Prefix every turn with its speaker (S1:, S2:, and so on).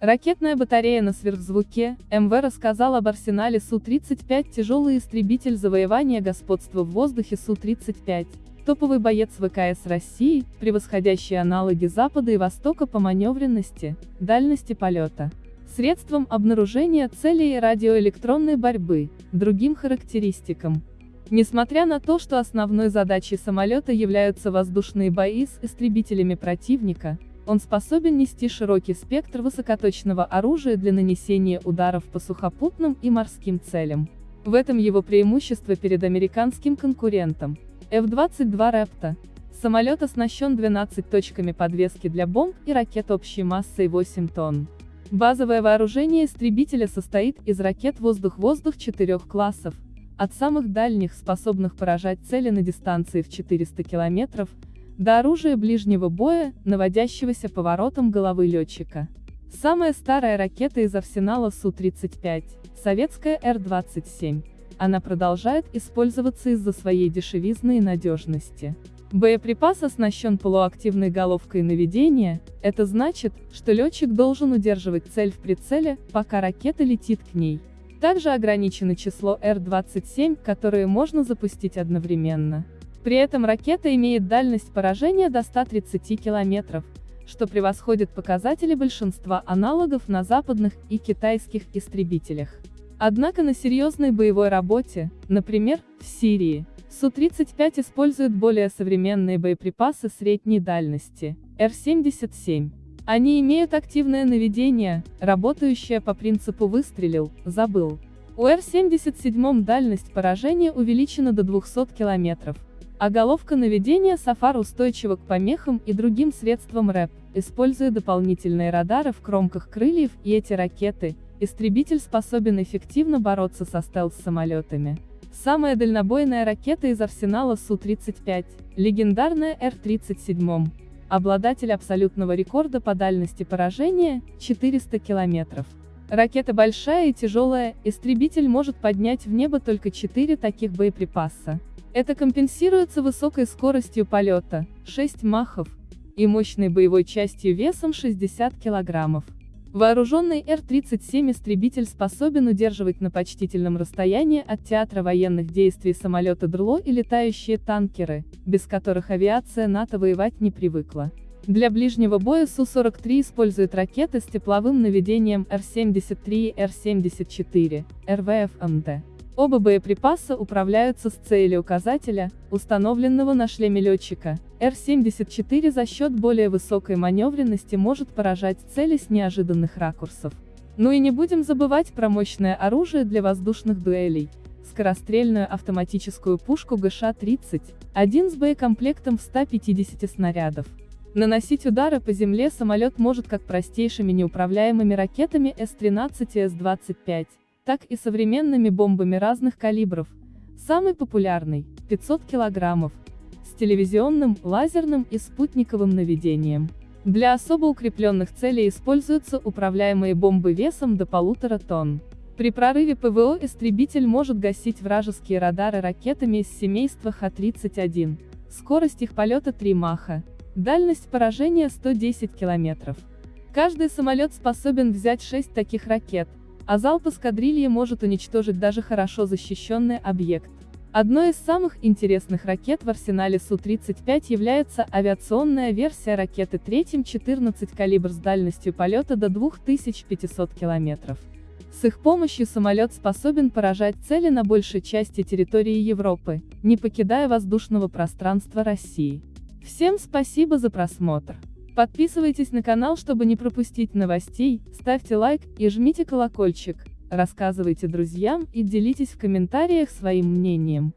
S1: Ракетная батарея на сверхзвуке, МВ рассказал об арсенале Су-35 тяжелый истребитель завоевания господства в воздухе Су-35. Топовый боец ВКС России, превосходящий аналоги Запада и Востока по маневренности, дальности полета, средствам обнаружения целей и радиоэлектронной борьбы, другим характеристикам. Несмотря на то, что основной задачей самолета являются воздушные бои с истребителями противника, он способен нести широкий спектр высокоточного оружия для нанесения ударов по сухопутным и морским целям. В этом его преимущество перед американским конкурентом. F-22 Raptor. Самолет оснащен 12 точками подвески для бомб и ракет общей массой 8 тонн. Базовое вооружение истребителя состоит из ракет воздух-воздух четырех классов, от самых дальних, способных поражать цели на дистанции в 400 километров, до оружия ближнего боя, наводящегося поворотом головы летчика. Самая старая ракета из арсенала Су-35, советская Р-27. Она продолжает использоваться из-за своей дешевизны и надежности. Боеприпас оснащен полуактивной головкой наведения, это значит, что летчик должен удерживать цель в прицеле, пока ракета летит к ней. Также ограничено число Р-27, которые можно запустить одновременно. При этом ракета имеет дальность поражения до 130 километров, что превосходит показатели большинства аналогов на западных и китайских истребителях. Однако на серьезной боевой работе, например, в Сирии, Су-35 использует более современные боеприпасы средней дальности, Р-77. Они имеют активное наведение, работающее по принципу «выстрелил, забыл». У Р-77 дальность поражения увеличена до 200 километров, а головка наведения Сафар устойчива к помехам и другим средствам РЭП, используя дополнительные радары в кромках крыльев и эти ракеты, истребитель способен эффективно бороться со стелс-самолетами. Самая дальнобойная ракета из арсенала Су-35, легендарная Р-37, обладатель абсолютного рекорда по дальности поражения, 400 километров. Ракета большая и тяжелая, истребитель может поднять в небо только 4 таких боеприпаса. Это компенсируется высокой скоростью полета, 6 махов, и мощной боевой частью весом 60 килограммов. Вооруженный Р-37 истребитель способен удерживать на почтительном расстоянии от театра военных действий самолеты ДРЛО и летающие танкеры, без которых авиация НАТО воевать не привыкла. Для ближнего боя Су-43 использует ракеты с тепловым наведением Р-73 и Р-74, РВФ-МД. Оба боеприпаса управляются с целью указателя, установленного на шлеме летчика. Р-74 за счет более высокой маневренности может поражать цели с неожиданных ракурсов. Ну и не будем забывать про мощное оружие для воздушных дуэлей, скорострельную автоматическую пушку ГШ-30, один с боекомплектом в 150 снарядов. Наносить удары по земле самолет может как простейшими неуправляемыми ракетами С-13 и С-25, так и современными бомбами разных калибров. Самый популярный – 500 килограммов, с телевизионным, лазерным и спутниковым наведением. Для особо укрепленных целей используются управляемые бомбы весом до полутора тонн. При прорыве ПВО истребитель может гасить вражеские радары ракетами из семейства Х-31. Скорость их полета 3 Маха. Дальность поражения 110 километров. Каждый самолет способен взять 6 таких ракет, а залп эскадрильи может уничтожить даже хорошо защищенный объект. Одной из самых интересных ракет в арсенале Су-35 является авиационная версия ракеты Третьим-14 калибр с дальностью полета до 2500 км. С их помощью самолет способен поражать цели на большей части территории Европы, не покидая воздушного пространства России. Всем спасибо за просмотр. Подписывайтесь на канал, чтобы не пропустить новостей, ставьте лайк и жмите колокольчик, рассказывайте друзьям и делитесь в комментариях своим мнением.